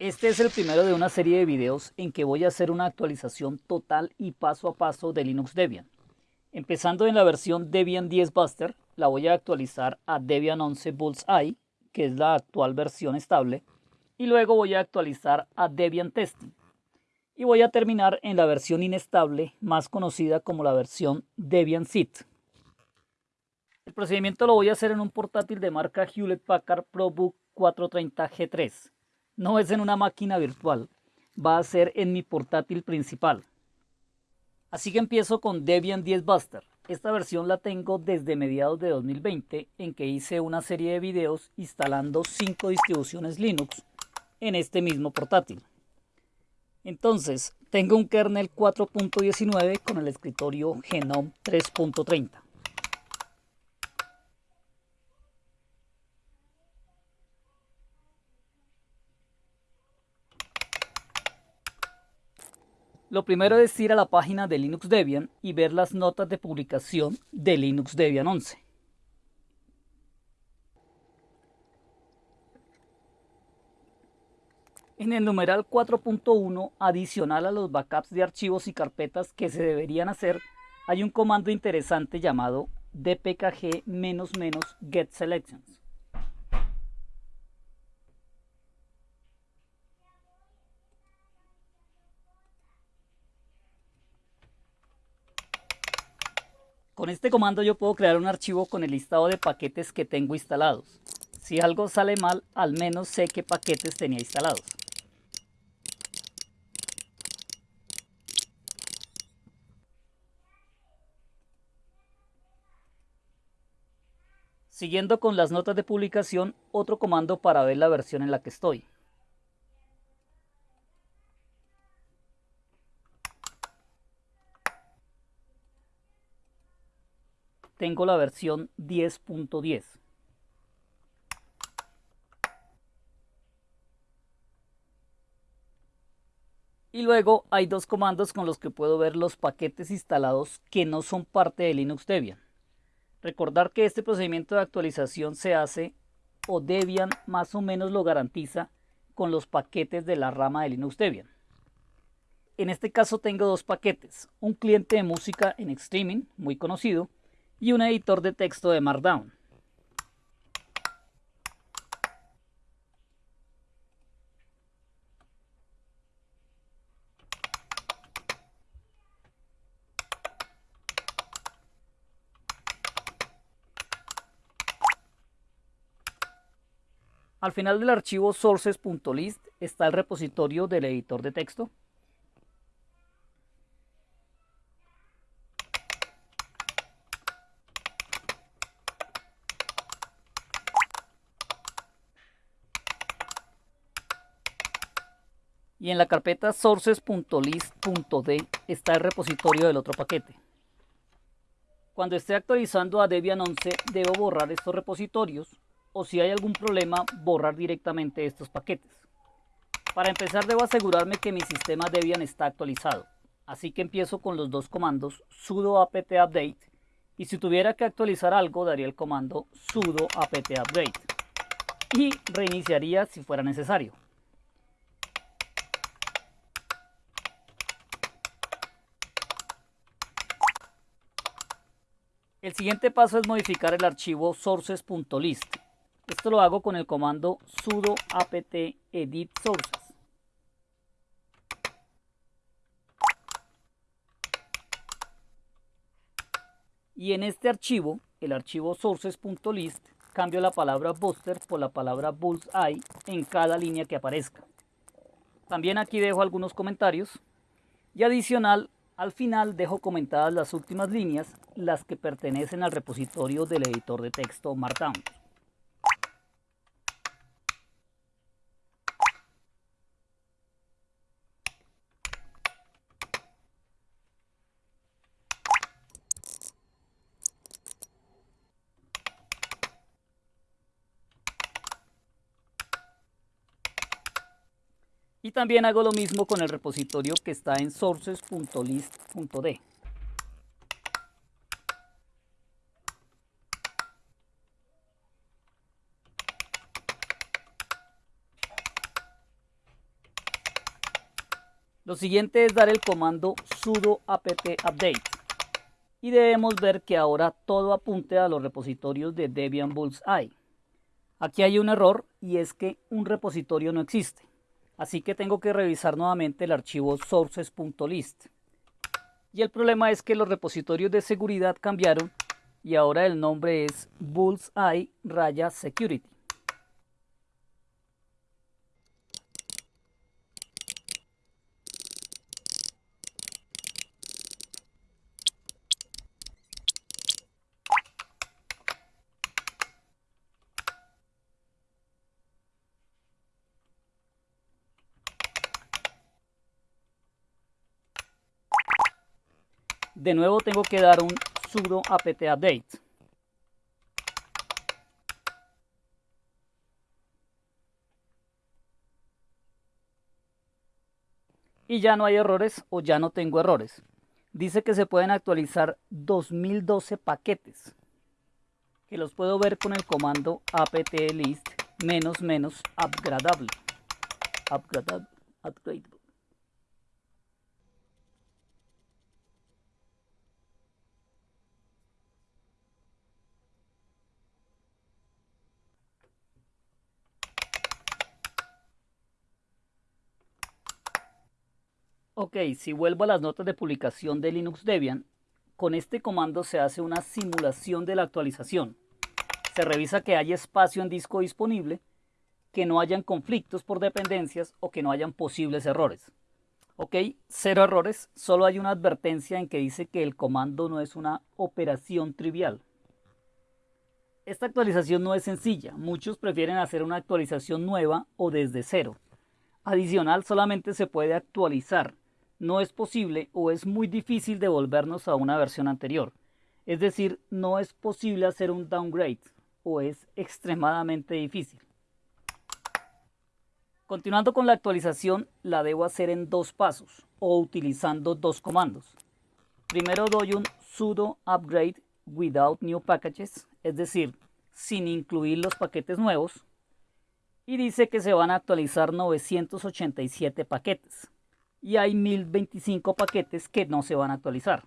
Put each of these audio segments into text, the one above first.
Este es el primero de una serie de videos en que voy a hacer una actualización total y paso a paso de Linux Debian. Empezando en la versión Debian 10 Buster, la voy a actualizar a Debian 11 Bullseye, que es la actual versión estable, y luego voy a actualizar a Debian Testing. Y voy a terminar en la versión inestable, más conocida como la versión Debian Sit. El procedimiento lo voy a hacer en un portátil de marca Hewlett Packard ProBook 430G3. No es en una máquina virtual, va a ser en mi portátil principal. Así que empiezo con Debian 10 Buster. Esta versión la tengo desde mediados de 2020 en que hice una serie de videos instalando 5 distribuciones Linux en este mismo portátil. Entonces, tengo un kernel 4.19 con el escritorio Genome 3.30. Lo primero es ir a la página de Linux Debian y ver las notas de publicación de Linux Debian 11. En el numeral 4.1, adicional a los backups de archivos y carpetas que se deberían hacer, hay un comando interesante llamado dpkg-get selections. Con este comando yo puedo crear un archivo con el listado de paquetes que tengo instalados. Si algo sale mal, al menos sé qué paquetes tenía instalados. Siguiendo con las notas de publicación, otro comando para ver la versión en la que estoy. Tengo la versión 10.10. Y luego hay dos comandos con los que puedo ver los paquetes instalados que no son parte de Linux Debian. Recordar que este procedimiento de actualización se hace o Debian más o menos lo garantiza con los paquetes de la rama de Linux Debian. En este caso tengo dos paquetes, un cliente de música en streaming muy conocido y un editor de texto de Markdown. Al final del archivo sources.list está el repositorio del editor de texto y en la carpeta sources.list.d está el repositorio del otro paquete. Cuando esté actualizando a Debian 11 debo borrar estos repositorios o si hay algún problema borrar directamente estos paquetes. Para empezar debo asegurarme que mi sistema Debian está actualizado, así que empiezo con los dos comandos sudo apt update y si tuviera que actualizar algo daría el comando sudo apt update y reiniciaría si fuera necesario. El siguiente paso es modificar el archivo sources.list. Esto lo hago con el comando sudo apt edit sources. Y en este archivo, el archivo sources.list, cambio la palabra booster por la palabra bullseye en cada línea que aparezca. También aquí dejo algunos comentarios. Y adicional, al final dejo comentadas las últimas líneas, las que pertenecen al repositorio del editor de texto Markdown. Y también hago lo mismo con el repositorio que está en sources.list.d. Lo siguiente es dar el comando sudo apt update y debemos ver que ahora todo apunte a los repositorios de Debian Bullseye. Aquí hay un error y es que un repositorio no existe, así que tengo que revisar nuevamente el archivo sources.list. Y el problema es que los repositorios de seguridad cambiaron y ahora el nombre es Bullseye De nuevo tengo que dar un sudo apt update. Y ya no hay errores o ya no tengo errores. Dice que se pueden actualizar 2012 paquetes. Que los puedo ver con el comando apt list menos menos upgradable. Ok, si vuelvo a las notas de publicación de Linux Debian, con este comando se hace una simulación de la actualización. Se revisa que haya espacio en disco disponible, que no hayan conflictos por dependencias o que no hayan posibles errores. Ok, cero errores, solo hay una advertencia en que dice que el comando no es una operación trivial. Esta actualización no es sencilla, muchos prefieren hacer una actualización nueva o desde cero. Adicional, solamente se puede actualizar, no es posible o es muy difícil devolvernos a una versión anterior. Es decir, no es posible hacer un downgrade o es extremadamente difícil. Continuando con la actualización, la debo hacer en dos pasos o utilizando dos comandos. Primero doy un sudo upgrade without new packages, es decir, sin incluir los paquetes nuevos. Y dice que se van a actualizar 987 paquetes y hay 1025 paquetes que no se van a actualizar.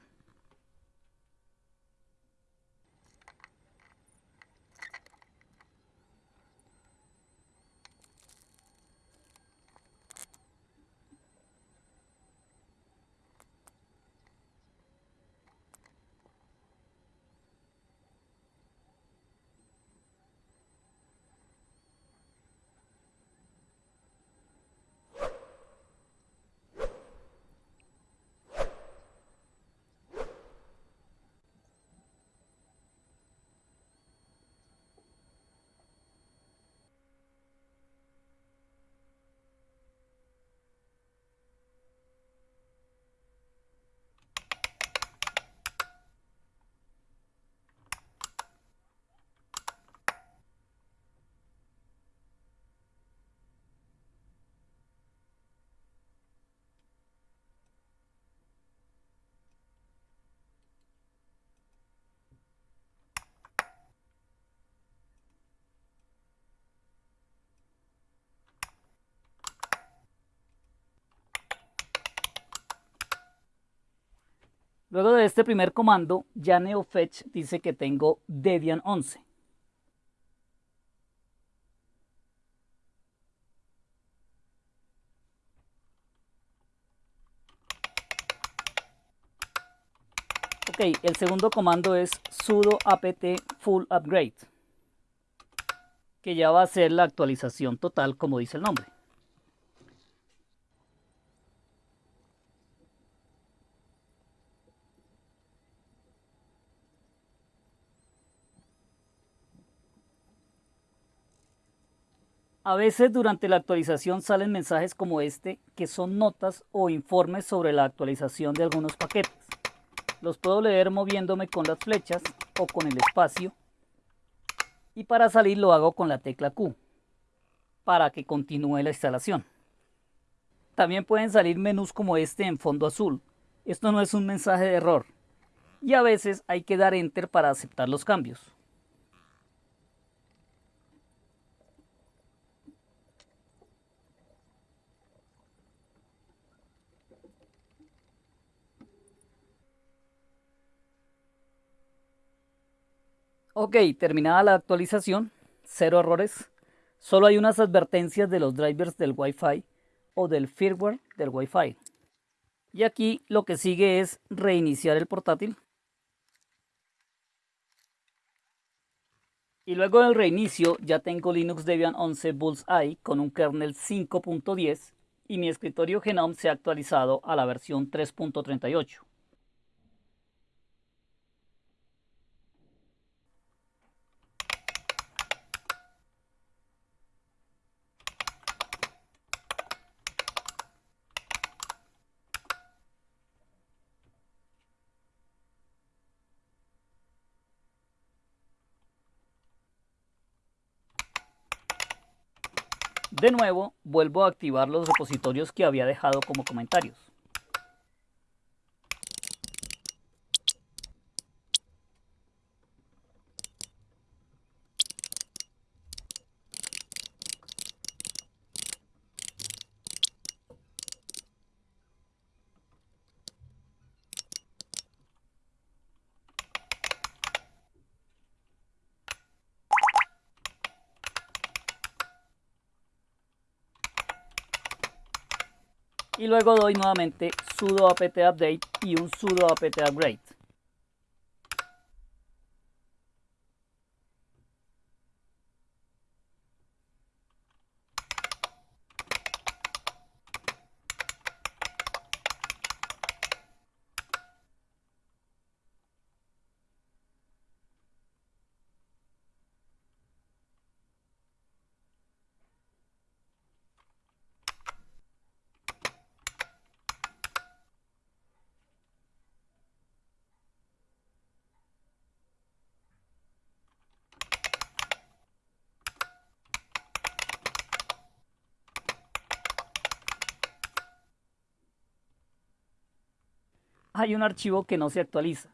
Luego de este primer comando, ya NeoFetch dice que tengo Debian 11. Ok, el segundo comando es sudo apt full upgrade, que ya va a ser la actualización total como dice el nombre. A veces durante la actualización salen mensajes como este que son notas o informes sobre la actualización de algunos paquetes. Los puedo leer moviéndome con las flechas o con el espacio y para salir lo hago con la tecla Q para que continúe la instalación. También pueden salir menús como este en fondo azul. Esto no es un mensaje de error y a veces hay que dar enter para aceptar los cambios. Ok, terminada la actualización, cero errores. Solo hay unas advertencias de los drivers del Wi-Fi o del firmware del Wi-Fi. Y aquí lo que sigue es reiniciar el portátil. Y luego del reinicio ya tengo Linux Debian 11 Bullseye con un kernel 5.10 y mi escritorio Genome se ha actualizado a la versión 3.38. De nuevo, vuelvo a activar los repositorios que había dejado como comentarios. Y luego doy nuevamente sudo apt update y un sudo apt upgrade. Hay un archivo que no se actualiza.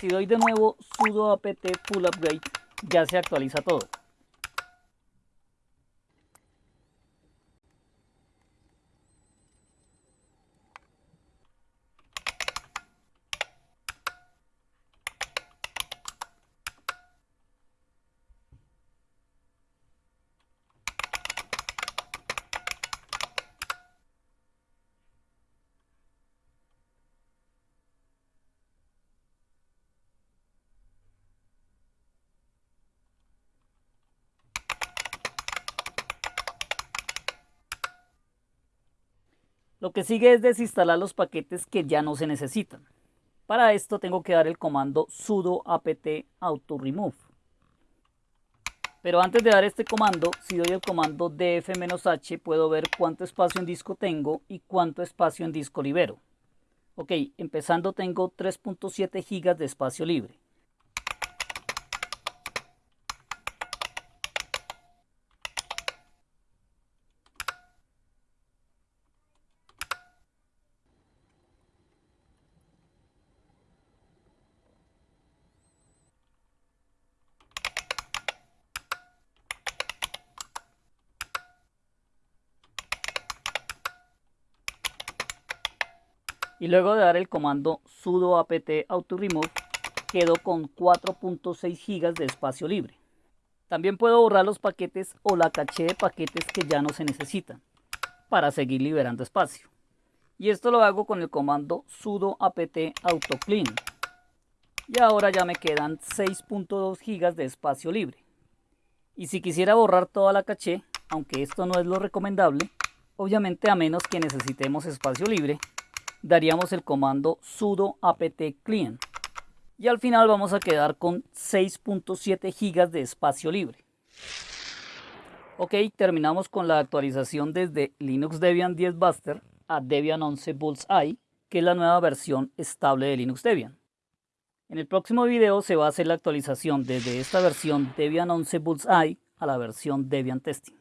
Si doy de nuevo sudo apt full upgrade, ya se actualiza todo. Lo que sigue es desinstalar los paquetes que ya no se necesitan. Para esto tengo que dar el comando sudo apt auto remove. Pero antes de dar este comando, si doy el comando df-h puedo ver cuánto espacio en disco tengo y cuánto espacio en disco libero. Ok, empezando tengo 3.7 GB de espacio libre. Y luego de dar el comando sudo apt auto remove quedo con 4.6 GB de espacio libre. También puedo borrar los paquetes o la caché de paquetes que ya no se necesitan para seguir liberando espacio. Y esto lo hago con el comando sudo apt auto clean. Y ahora ya me quedan 6.2 GB de espacio libre. Y si quisiera borrar toda la caché, aunque esto no es lo recomendable, obviamente a menos que necesitemos espacio libre, daríamos el comando sudo apt clean y al final vamos a quedar con 6.7 GB de espacio libre. Ok, terminamos con la actualización desde Linux Debian 10 Buster a Debian 11 Bullseye, que es la nueva versión estable de Linux Debian. En el próximo video se va a hacer la actualización desde esta versión Debian 11 Bullseye a la versión Debian Testing.